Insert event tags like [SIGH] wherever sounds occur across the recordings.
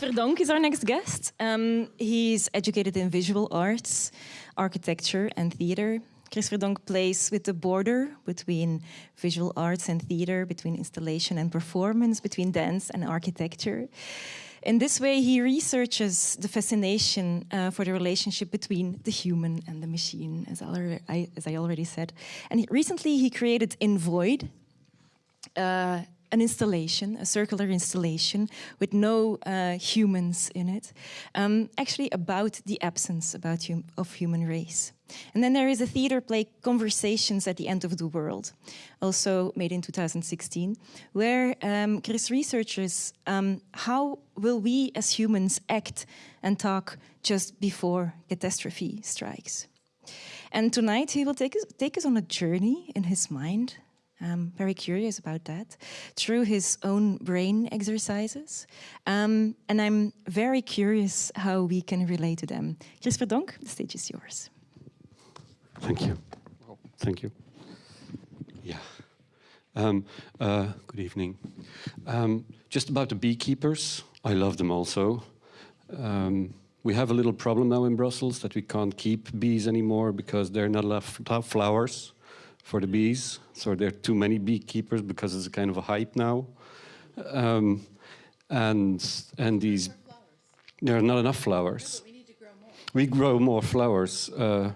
Verdonk is our next guest. Um, he's educated in visual arts, architecture, and theater. Chris Verdonk plays with the border between visual arts and theater, between installation and performance, between dance and architecture. In this way, he researches the fascination uh, for the relationship between the human and the machine, as I, as I already said. And recently, he created In Void, uh, an installation, a circular installation with no uh, humans in it, um, actually about the absence about hum of human race. And then there is a theater play, Conversations at the End of the World, also made in 2016, where um, Chris researches um, how will we as humans act and talk just before catastrophe strikes. And tonight he will take us, take us on a journey in his mind I'm very curious about that, through his own brain exercises. Um, and I'm very curious how we can relate to them. Chris Verdonk, the stage is yours. Thank you. Thank you. Yeah. Um, uh, good evening. Um, just about the beekeepers, I love them also. Um, we have a little problem now in Brussels that we can't keep bees anymore because there are not enough flowers for the bees. So there are too many beekeepers because it's a kind of a hype now. Um, and and these, there are not enough flowers. we, grow we grow more flowers. Uh,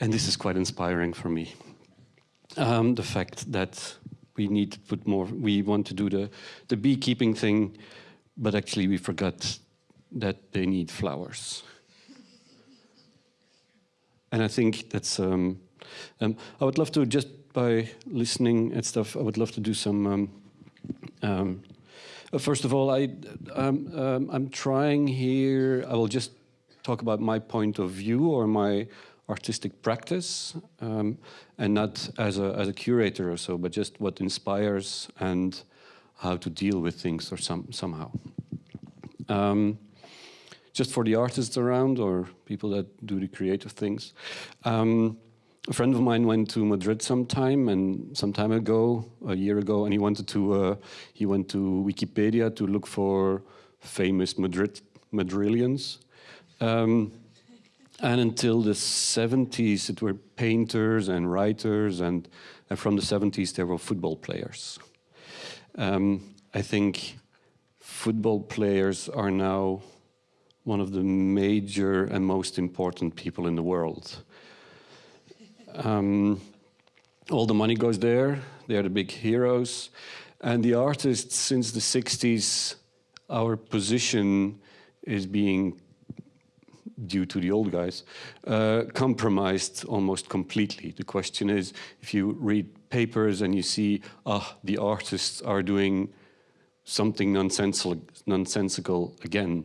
and this is quite inspiring for me. Um, the fact that we need to put more, we want to do the, the beekeeping thing, but actually we forgot that they need flowers. and I think that's, um, um, I would love to, just by listening and stuff, I would love to do some, um, um, uh, first of all, I, um, um, I'm trying here, I will just talk about my point of view or my artistic practice, um, and not as a, as a curator or so, but just what inspires and how to deal with things or some, somehow. Um, just for the artists around or people that do the creative things. Um, a friend of mine went to Madrid sometime and some time ago, a year ago, and he wanted to uh, he went to Wikipedia to look for famous Madrid Madrilians. Um, and until the 70s, it were painters and writers, and, and from the 70s, there were football players. Um, I think football players are now one of the major and most important people in the world. Um, all the money goes there. They are the big heroes. And the artists, since the 60s, our position is being, due to the old guys, uh, compromised almost completely. The question is, if you read papers and you see, ah, the artists are doing something nonsensical, nonsensical again,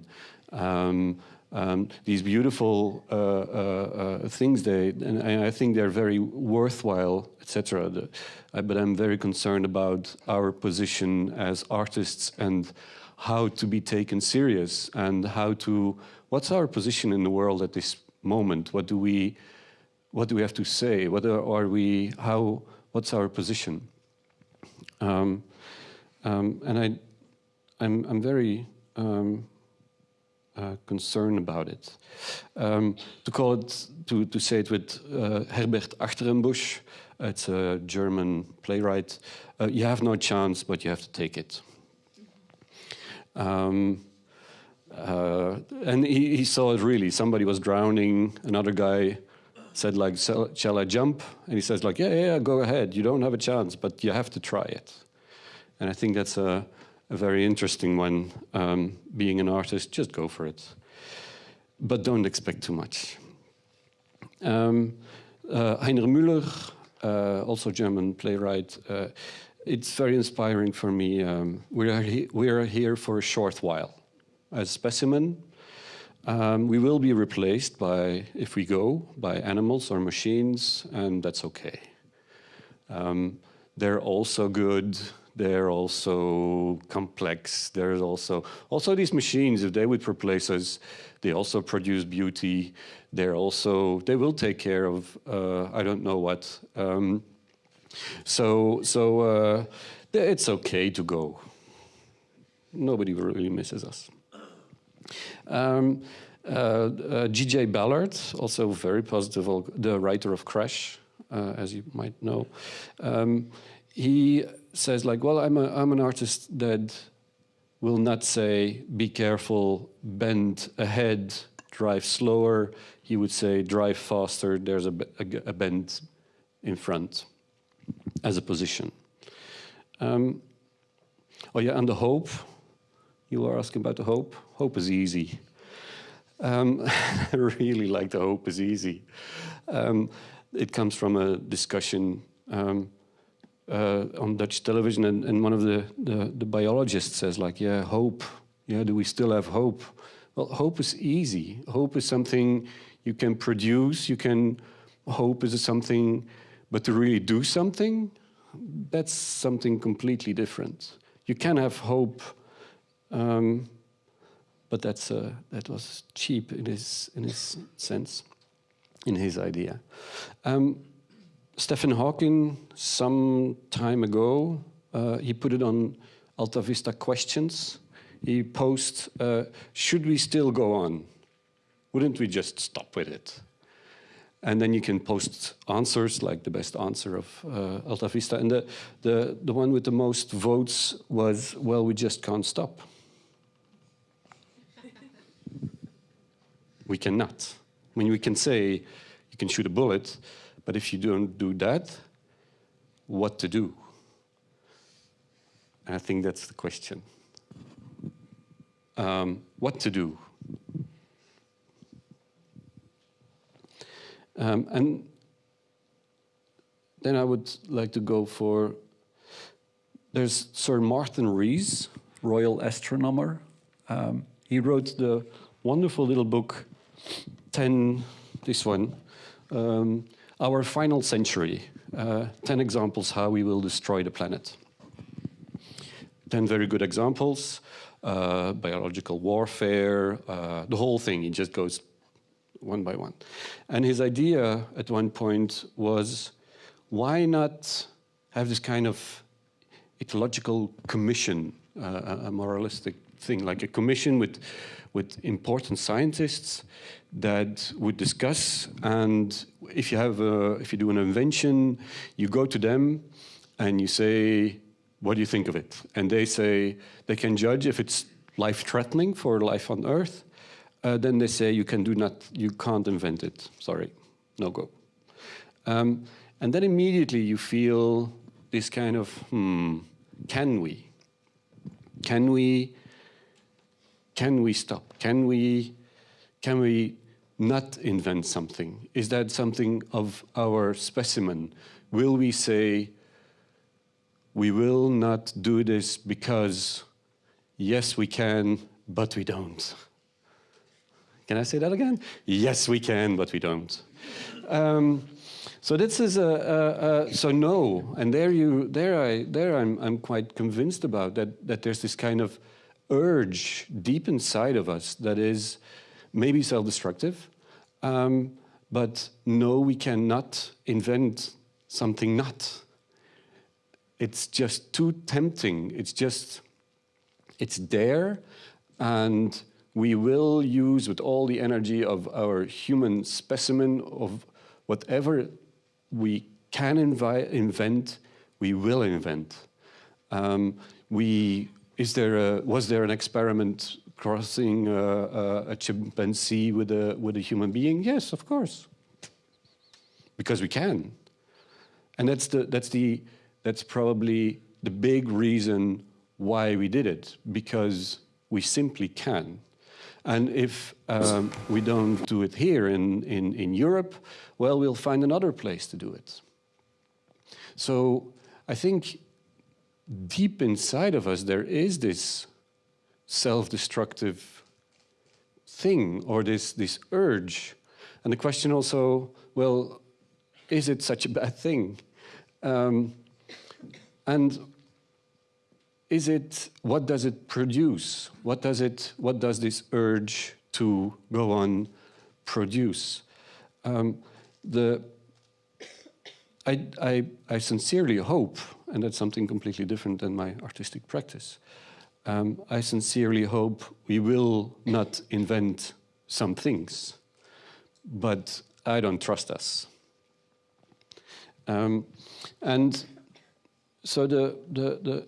um, um, these beautiful uh, uh, uh, things. They and, I think they're very worthwhile, etc. But I'm very concerned about our position as artists and how to be taken serious and how to. What's our position in the world at this moment? What do we, what do we have to say? What are, are we? How? What's our position? Um, um, and I, I'm, I'm very. Um, uh, concern about it. Um, to call it, to, to say it with uh, Herbert Achternbusch, it's a German playwright, uh, you have no chance, but you have to take it. Um, uh, and he, he, saw it really. Somebody was drowning, another guy said like, shall I jump? And he says like, yeah, yeah, go ahead. You don't have a chance, but you have to try it. And I think that's a, a very interesting one. Um, being an artist, just go for it. But don't expect too much. Um, uh, Heiner Müller, uh, also German playwright, uh, it's very inspiring for me. Um, we, are we are here for a short while. As specimen, um, we will be replaced by, if we go, by animals or machines, and that's okay. Um, they're also good they're also complex. There's also also these machines. If they would replace us, they also produce beauty. They're also they will take care of uh, I don't know what. Um, so so uh, it's okay to go. nobody really misses us. Um, uh, uh, G.J. Ballard, also very positive, the writer of Crash, uh, as you might know, um, he says like, well, I'm, a, I'm an artist that will not say, be careful, bend ahead, drive slower. He would say, drive faster, there's a, a, a bend in front as a position. Um, oh yeah, and the hope. You were asking about the hope. Hope is easy. Um, [LAUGHS] I really like the hope is easy. Um, it comes from a discussion um, uh, on Dutch television, and, and one of the, the, the biologists says, like, yeah, hope. Yeah, do we still have hope? Well, hope is easy. Hope is something you can produce. You can hope is something, but to really do something, that's something completely different. You can have hope, um, but that's uh, that was cheap in his in his sense, in his idea. Um, Stephen Hawking, some time ago, uh, he put it on Alta Vista Questions. He posed, uh, should we still go on? Wouldn't we just stop with it? And then you can post answers, like the best answer of uh, Alta Vista. And the, the, the one with the most votes was, well, we just can't stop. [LAUGHS] we cannot. I mean, we can say, you can shoot a bullet, but if you don't do that, what to do? I think that's the question. Um, what to do? Um, and then I would like to go for, there's Sir Martin Rees, Royal Astronomer. Um, he wrote the wonderful little book, 10, this one, um, our final century, uh, 10 examples how we will destroy the planet. 10 very good examples, uh, biological warfare, uh, the whole thing, it just goes one by one. And his idea at one point was, why not have this kind of ecological commission, uh, a moralistic thing, like a commission with, with important scientists that would discuss and if you have a, if you do an invention, you go to them and you say, what do you think of it? And they say, they can judge if it's life-threatening for life on Earth. Uh, then they say, you can do not, you can't invent it. Sorry, no go. Um, and then immediately you feel this kind of, hmm, can we? Can we, can we stop? Can we, can we not invent something? Is that something of our specimen? Will we say, we will not do this because, yes, we can, but we don't? Can I say that again? Yes, we can, but we don't. Um, so this is a, a, a, so no, and there you there I there I'm I'm quite convinced about that that there's this kind of urge deep inside of us that is maybe self-destructive, um, but no, we cannot invent something not. It's just too tempting. It's just, it's there, and we will use with all the energy of our human specimen of whatever we can invent, we will invent. Um, we, is there a, was there an experiment crossing uh, a chimpanzee with a, with a human being? Yes, of course. Because we can. And that's, the, that's, the, that's probably the big reason why we did it, because we simply can. And if um, we don't do it here in, in, in Europe, well, we'll find another place to do it. So I think deep inside of us, there is this self-destructive thing or this, this urge. And the question also, well, is it such a bad thing? Um, and is it, what does it produce? What does it, what does this urge to go on produce? Um, the, I, I, I sincerely hope, and that's something completely different than my artistic practice, um, I sincerely hope we will not invent some things, but I don't trust us. Um, and so the, the, the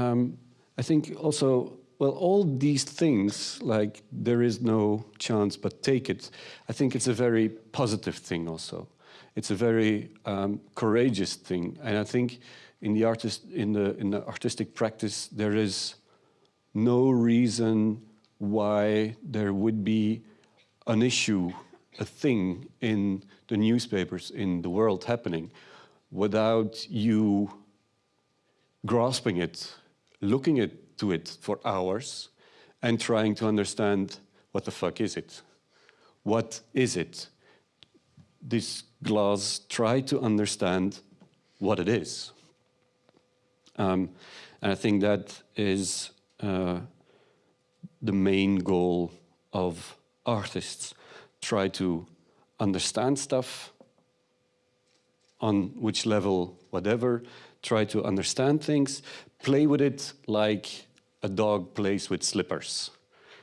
um, I think also, well, all these things, like there is no chance but take it, I think it's a very positive thing also. It's a very um, courageous thing. And I think in the, artist, in, the, in the artistic practice, there is no reason why there would be an issue, a thing in the newspapers, in the world happening, without you grasping it, looking at, to it for hours, and trying to understand what the fuck is it? What is it? This glass, try to understand what it is. Um, and I think that is uh, the main goal of artists. Try to understand stuff on which level, whatever, try to understand things, play with it like a dog plays with slippers.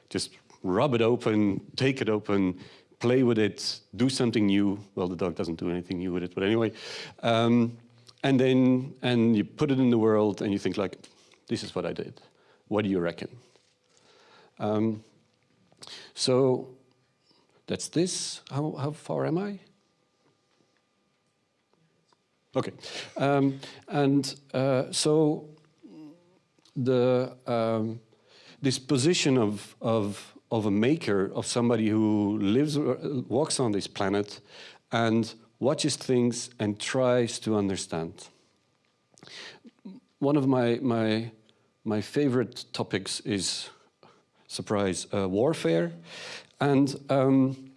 Just rub it open, take it open, play with it, do something new. Well, the dog doesn't do anything new with it, but anyway. Um, and then and you put it in the world and you think like, this is what I did. What do you reckon? Um, so that's this. How, how far am I? Okay. Um, and uh, so the um, this position of, of, of a maker, of somebody who lives, uh, walks on this planet and watches things and tries to understand. One of my, my, my favorite topics is, surprise, uh, warfare. And um,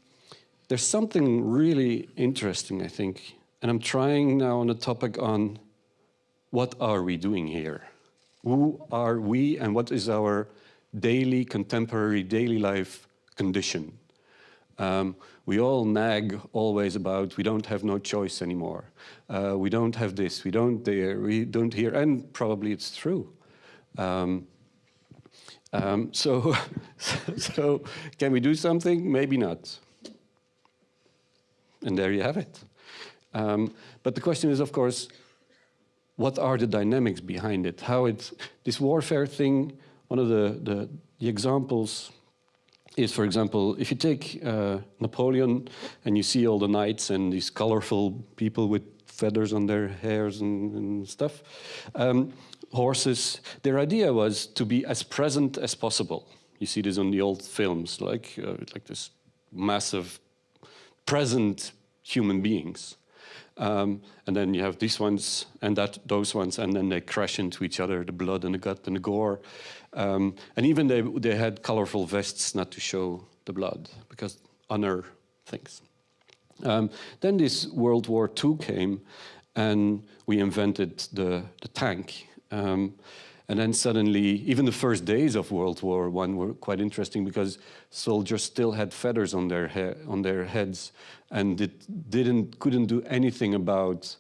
there's something really interesting, I think, and I'm trying now on a topic on what are we doing here? Who are we and what is our daily, contemporary, daily life condition? Um, we all nag always about we don't have no choice anymore. Uh, we don't have this, we don't there, we don't here, and probably it's true. Um, um, [LAUGHS] so, so can we do something? Maybe not. And there you have it. Um, but the question is, of course, what are the dynamics behind it? How it's this warfare thing. One of the, the, the examples is, for example, if you take uh, Napoleon and you see all the knights and these colorful people with feathers on their hairs and, and stuff, um, horses, their idea was to be as present as possible. You see this on the old films, like, uh, like this massive present human beings. Um, and then you have these ones and that those ones, and then they crash into each other, the blood and the gut and the gore. Um, and even they, they had colorful vests not to show the blood, because honor things. Um, then this World War II came, and we invented the, the tank. And then suddenly, even the first days of World War I were quite interesting because soldiers still had feathers on their, on their heads and it didn't, couldn't do anything about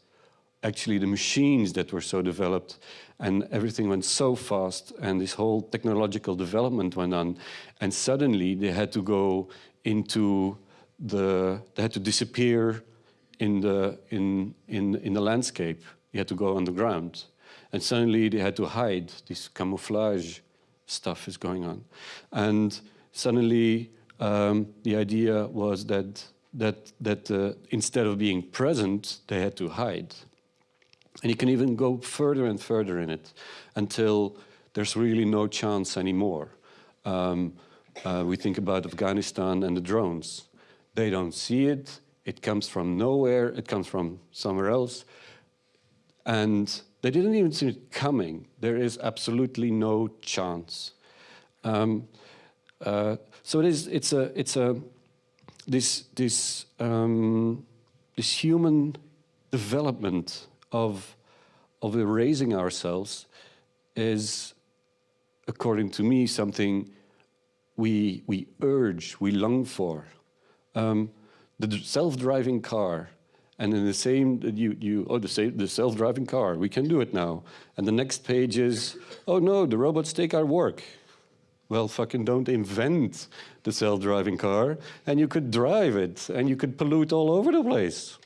actually the machines that were so developed and everything went so fast and this whole technological development went on and suddenly they had to go into the, they had to disappear in the, in, in, in the landscape. You had to go underground. And suddenly they had to hide. This camouflage stuff is going on. And suddenly um, the idea was that, that, that uh, instead of being present, they had to hide. And you can even go further and further in it until there's really no chance anymore. Um, uh, we think about Afghanistan and the drones. They don't see it. It comes from nowhere. It comes from somewhere else. And they didn't even see it coming. There is absolutely no chance. Um, uh, so it is. It's a. It's a. This this um, this human development of of erasing ourselves is, according to me, something we we urge, we long for. Um, the self-driving car And in the same, you, you oh, the, the self-driving car, we can do it now. And the next page is, oh no, the robots take our work. Well, fucking don't invent the self-driving car, and you could drive it, and you could pollute all over the place.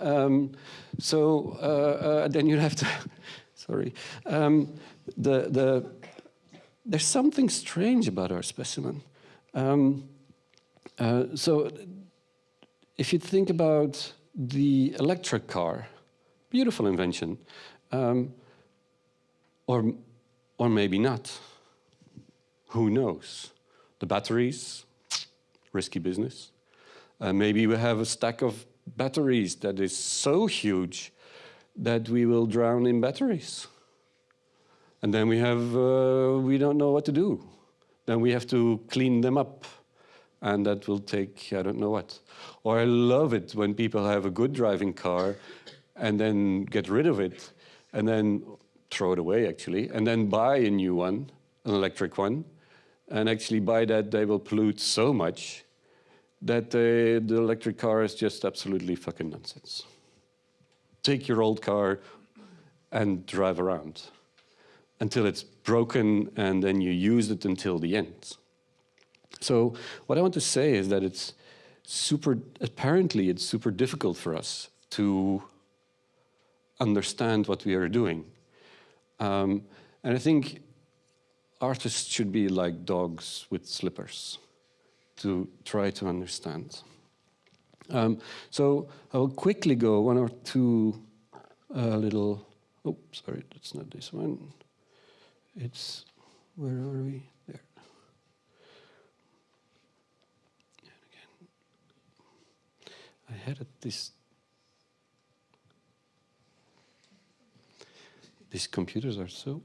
Um, so uh, uh, then you have to, [LAUGHS] sorry, um, the, the, there's something strange about our specimen. Um, uh, so if you think about the electric car, beautiful invention, um, or, or maybe not. Who knows? The batteries, risky business. Uh, maybe we have a stack of batteries that is so huge that we will drown in batteries. And then we have, uh, we don't know what to do. Then we have to clean them up. And that will take, I don't know what. Or I love it when people have a good driving car and then get rid of it and then throw it away actually, and then buy a new one, an electric one. And actually by that they will pollute so much that uh, the electric car is just absolutely fucking nonsense. Take your old car and drive around until it's broken and then you use it until the end. So what I want to say is that it's super, apparently it's super difficult for us to understand what we are doing. Um, and I think artists should be like dogs with slippers to try to understand. Um, so I will quickly go one or two uh, little, oh, sorry, that's not this one. It's, where are we? There. And again, I had this, these computers are so,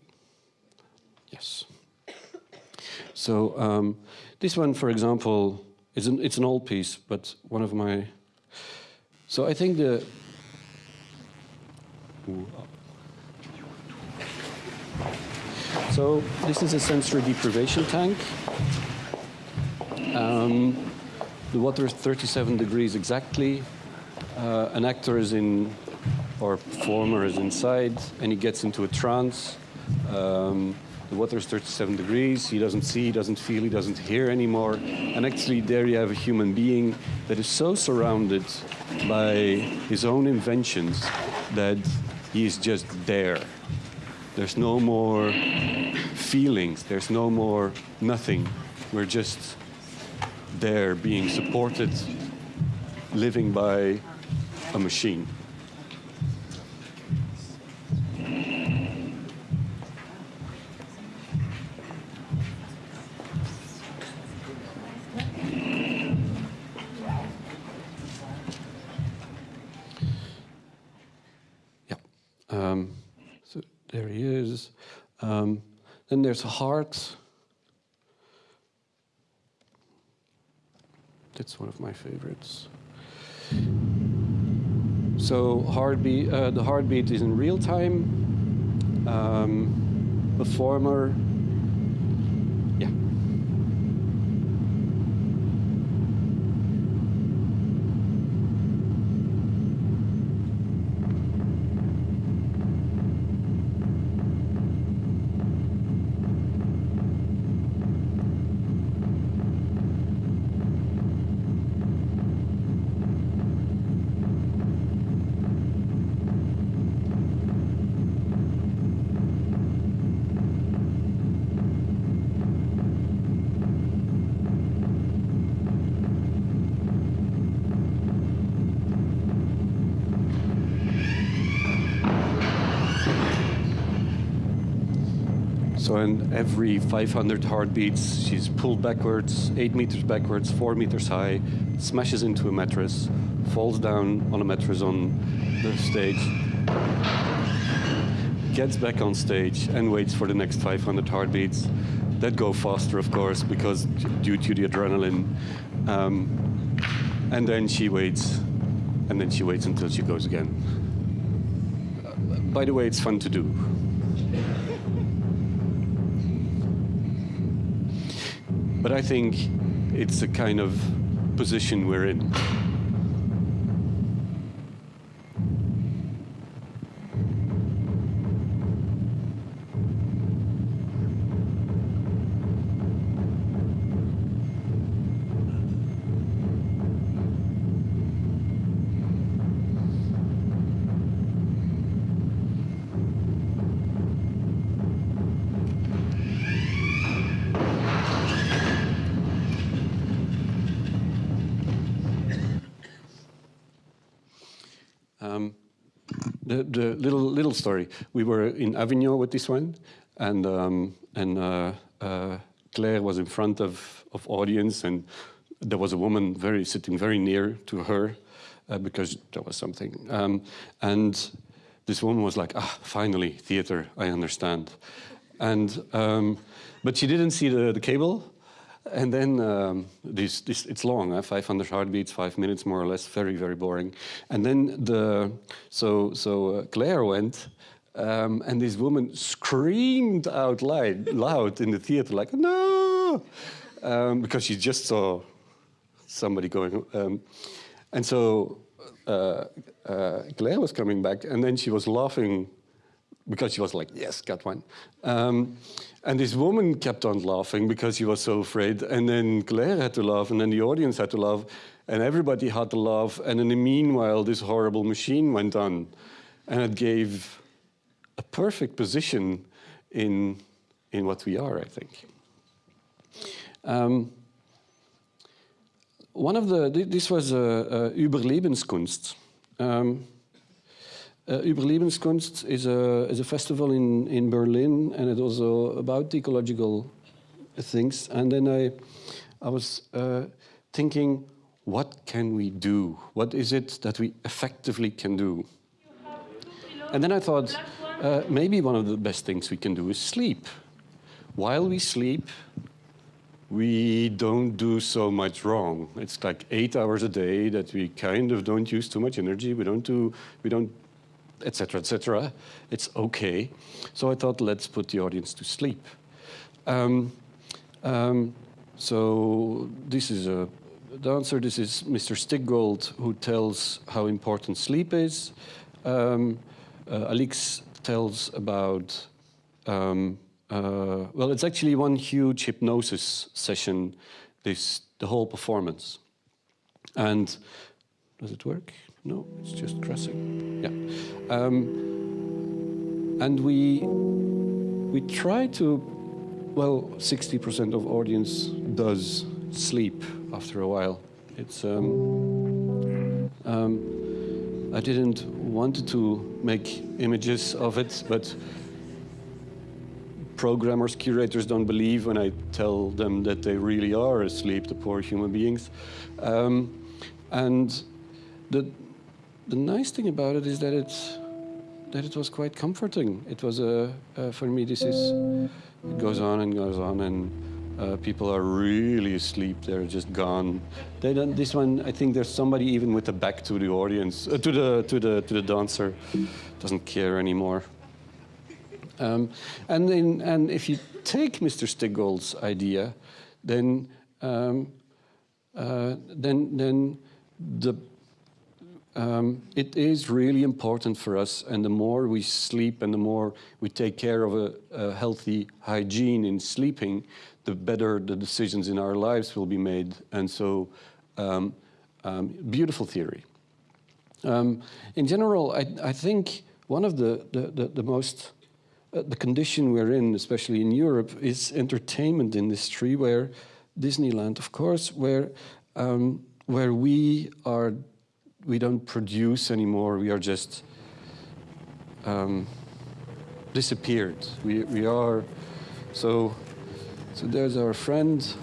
yes. So um, this one, for example, is an, it's an old piece, but one of my... So I think the... So this is a sensory deprivation tank. Um, the water is 37 degrees exactly. Uh, an actor is in, or performer is inside, and he gets into a trance. Um, the water is 37 degrees. He doesn't see, he doesn't feel, he doesn't hear anymore. And actually, there you have a human being that is so surrounded by his own inventions that he is just there. There's no more feelings, there's no more nothing. We're just there being supported, living by a machine. Um, so there he is. Um, then there's heart. That's one of my favorites. So heartbeat, uh, the heartbeat is in real time. Um, the former So in every 500 heartbeats, she's pulled backwards, eight meters backwards, four meters high, smashes into a mattress, falls down on a mattress on the stage, gets back on stage and waits for the next 500 heartbeats that go faster, of course, because due to the adrenaline. Um, and then she waits, and then she waits until she goes again. Uh, by the way, it's fun to do. But I think it's the kind of position we're in. We were in Avignon with this one, and um, and uh, uh, Claire was in front of of audience, and there was a woman very sitting very near to her uh, because there was something, um, and this woman was like, "Ah, finally, theater. I understand," and um, but she didn't see the, the cable. And then um, this, this, it's long, uh, 500 heartbeats, five minutes more or less, very, very boring. And then the, so, so uh, Claire went, um, and this woman screamed out loud, loud in the theater, like, no, um, because she just saw somebody going. Um, and so uh, uh, Claire was coming back, and then she was laughing because she was like, yes, got one. Um, and this woman kept on laughing because she was so afraid. And then Claire had to laugh, and then the audience had to laugh, and everybody had to laugh. And in the meanwhile, this horrible machine went on. And it gave a perfect position in, in what we are, I think. Um, one of the, this was uh, uh, Überlebenskunst. Um, uh, Überlebenskunst is a, is a festival in, in Berlin, and it's also about ecological things. And then I, I was uh, thinking, what can we do? What is it that we effectively can do? And then I thought, uh, maybe one of the best things we can do is sleep. While we sleep, we don't do so much wrong. It's like eight hours a day that we kind of don't use too much energy. We don't do, we don't etc., etc. It's okay. So I thought, let's put the audience to sleep. Um, um, so this is a dancer. This is Mr. Stickgold, who tells how important sleep is. Um, uh, Alix tells about, um, uh, well, it's actually one huge hypnosis session, this, the whole performance. And does it work? No, it's just crossing. Yeah. Um, and we, we try to, well, 60% of audience does sleep after a while. It's, um, um, I didn't want to make images of it, but programmers, curators don't believe when I tell them that they really are asleep, the poor human beings. Um, and the, the nice thing about it is that it's that it was quite comforting. It was a uh, for me. This is it goes on and goes on, and uh, people are really asleep. They're just gone. They don't. This one, I think there's somebody even with the back to the audience, uh, to the to the to the dancer, doesn't care anymore. Um, and and if you take Mr. Stickgold's idea, then um, uh, then then the um, it is really important for us, and the more we sleep and the more we take care of a, a, healthy hygiene in sleeping, the better the decisions in our lives will be made. And so, um, um, beautiful theory. Um, in general, I, I, think one of the, the, the, the most, uh, the condition we're in, especially in Europe, is entertainment industry, where Disneyland, of course, where, um, where we are we don't produce anymore. We are just um, disappeared. We, we are, so, so there's our friend.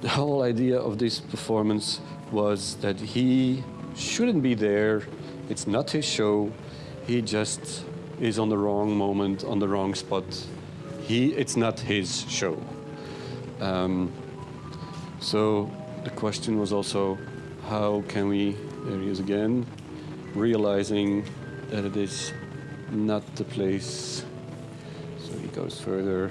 The whole idea of this performance was that he shouldn't be there. It's not his show. He just is on the wrong moment, on the wrong spot. He, it's not his show. Um, so the question was also, how can we, there he is again, realizing that it is not the place. So he goes further.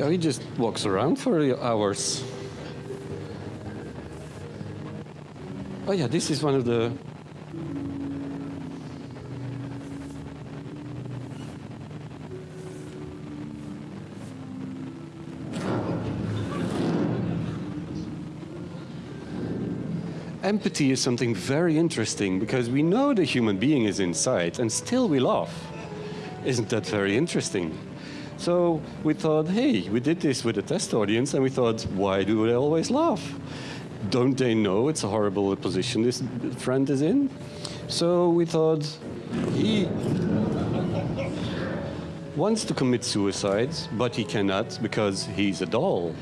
Yeah, he just walks around for hours. Oh yeah, this is one of the Empathy is something very interesting because we know the human being is inside and still we laugh. Isn't that very interesting? So we thought, hey, we did this with a test audience and we thought, why do they always laugh? Don't they know it's a horrible position this friend is in? So we thought, he wants to commit suicide, but he cannot because he's a doll.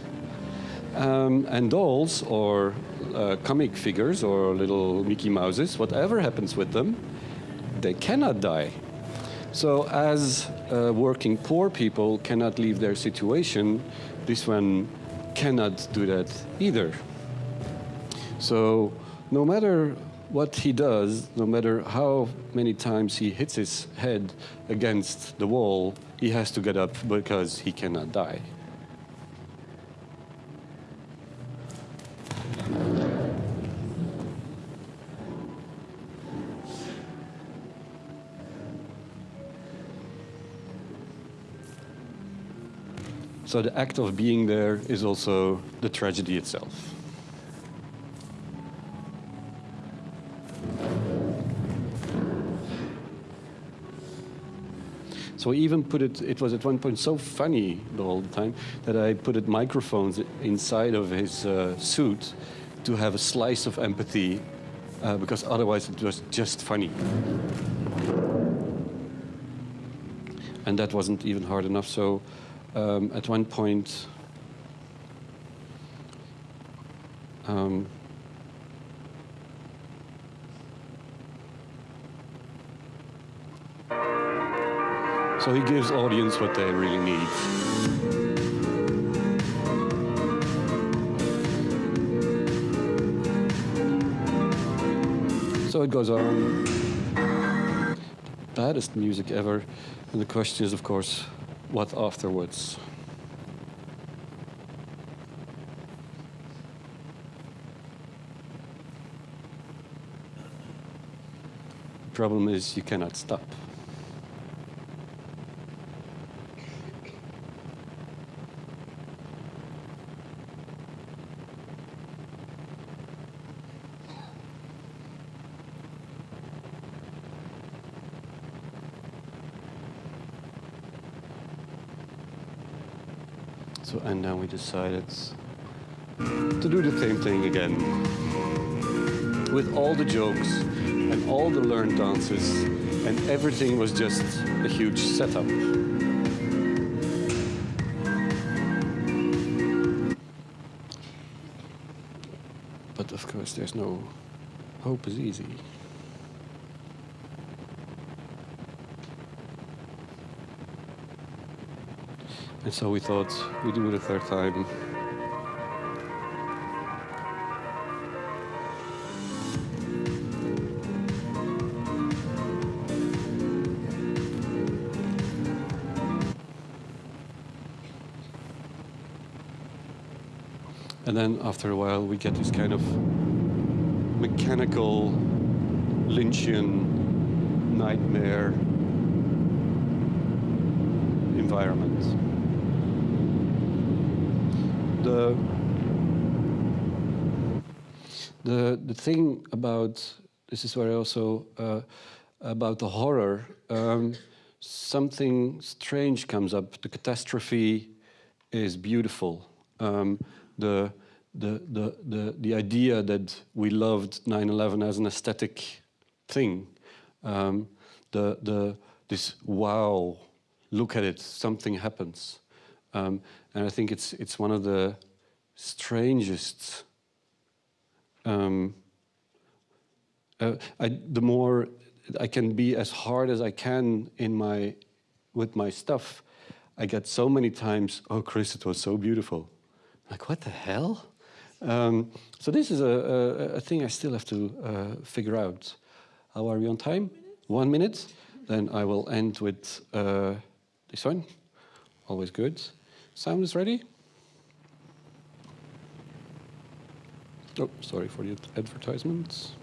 Um, and dolls, or uh, comic figures, or little Mickey Mouses, whatever happens with them, they cannot die. So as uh, working poor people cannot leave their situation, this one cannot do that either. So no matter what he does, no matter how many times he hits his head against the wall, he has to get up because he cannot die. So the act of being there is also the tragedy itself. So I even put it, it was at one point so funny the whole time that I put it microphones inside of his uh, suit to have a slice of empathy uh, because otherwise it was just funny. And that wasn't even hard enough. So um, at one point, um, so he gives audience what they really need. So it goes on. Baddest music ever. And the question is, of course, what afterwards? Problem is you cannot stop. So, and now we decided to do the same thing again. With all the jokes and all the learned dances, and everything was just a huge setup. But of course, there's no hope is easy. And so we thought we'd do it a third time. And then after a while, we get this kind of mechanical Lynchian nightmare environment. The, the, the thing about, this is where I also, uh, about the horror, um, something strange comes up. The catastrophe is beautiful. Um, the, the, the, the, the idea that we loved 9-11 as an aesthetic thing, um, the, the, this wow, look at it, something happens. Um, and I think it's, it's one of the strangest, um, uh, I, the more I can be as hard as I can in my, with my stuff, I get so many times, oh, Chris, it was so beautiful. Like, what the hell? Um, so this is a, a, a, thing I still have to uh, figure out. How are we on time? One minute? Then I will end with uh, this one. Always good. Sound is ready. Oh, sorry for the advertisements.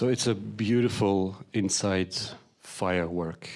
So it's a beautiful inside firework.